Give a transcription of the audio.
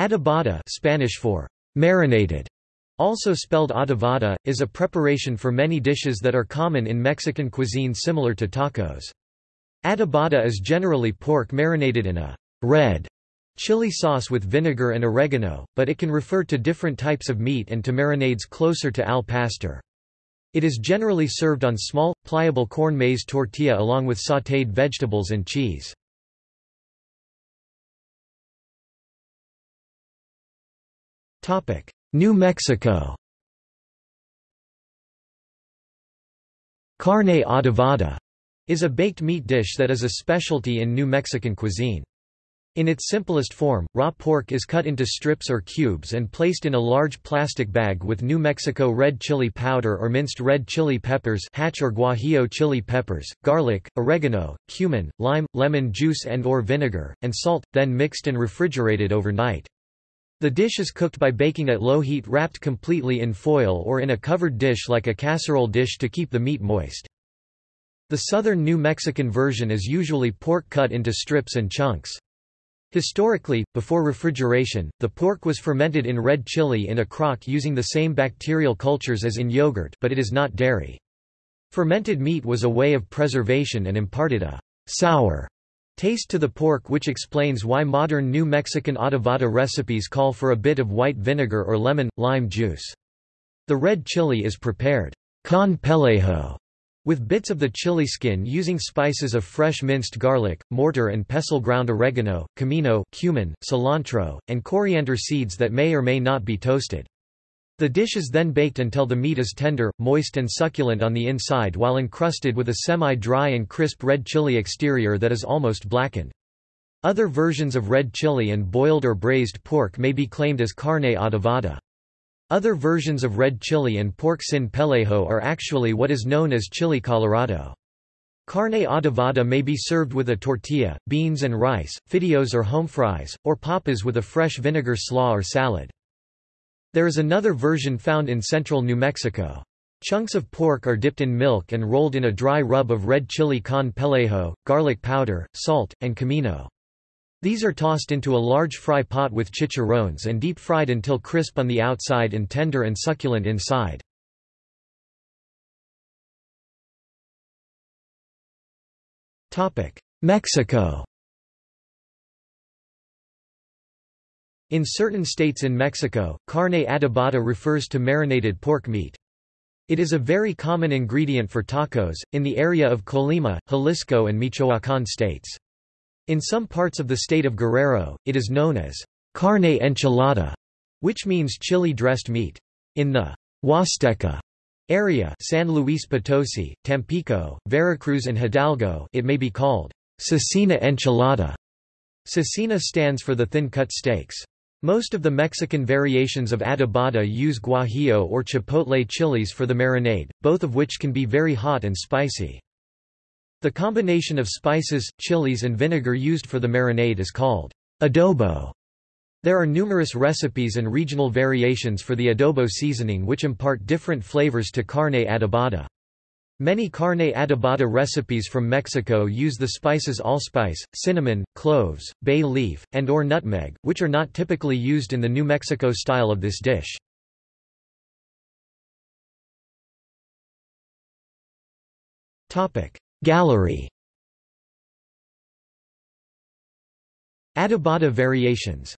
Adobada Spanish for marinated, also spelled adovada, is a preparation for many dishes that are common in Mexican cuisine similar to tacos. Adobada is generally pork marinated in a red chili sauce with vinegar and oregano, but it can refer to different types of meat and to marinades closer to al pastor. It is generally served on small, pliable corn maize tortilla along with sautéed vegetables and cheese. New Mexico Carne adobada is a baked meat dish that is a specialty in New Mexican cuisine. In its simplest form, raw pork is cut into strips or cubes and placed in a large plastic bag with New Mexico red chili powder or minced red chili peppers hatch or guajillo chili peppers, garlic, oregano, cumin, lime, lemon juice and or vinegar, and salt, then mixed and refrigerated overnight. The dish is cooked by baking at low heat wrapped completely in foil or in a covered dish like a casserole dish to keep the meat moist. The southern New Mexican version is usually pork cut into strips and chunks. Historically, before refrigeration, the pork was fermented in red chili in a crock using the same bacterial cultures as in yogurt but it is not dairy. Fermented meat was a way of preservation and imparted a sour taste to the pork which explains why modern New Mexican adobada recipes call for a bit of white vinegar or lemon, lime juice. The red chili is prepared con pellejo with bits of the chili skin using spices of fresh minced garlic, mortar and pestle ground oregano, comino cumin, cilantro, and coriander seeds that may or may not be toasted. The dish is then baked until the meat is tender, moist and succulent on the inside while encrusted with a semi-dry and crisp red chili exterior that is almost blackened. Other versions of red chili and boiled or braised pork may be claimed as carne adobada. Other versions of red chili and pork sin pellejo are actually what is known as chili colorado. Carne adobada may be served with a tortilla, beans and rice, fideos or home fries, or papas with a fresh vinegar slaw or salad. There is another version found in central New Mexico. Chunks of pork are dipped in milk and rolled in a dry rub of red chili con pellejo, garlic powder, salt, and comino. These are tossed into a large fry pot with chicharrones and deep fried until crisp on the outside and tender and succulent inside. Mexico In certain states in Mexico, carne adobada refers to marinated pork meat. It is a very common ingredient for tacos, in the area of Colima, Jalisco and Michoacán states. In some parts of the state of Guerrero, it is known as carne enchilada, which means chili-dressed meat. In the Huasteca area San Luis Potosi, Tampico, Veracruz and Hidalgo it may be called cecina enchilada. Cecina stands for the thin-cut steaks. Most of the Mexican variations of adobada use guajillo or chipotle chilies for the marinade, both of which can be very hot and spicy. The combination of spices, chilies and vinegar used for the marinade is called adobo. There are numerous recipes and regional variations for the adobo seasoning which impart different flavors to carne adobada. Many carne adobada recipes from Mexico use the spices allspice, cinnamon, cloves, bay leaf, and or nutmeg, which are not typically used in the New Mexico style of this dish. Gallery Adobada variations